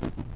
Thank you.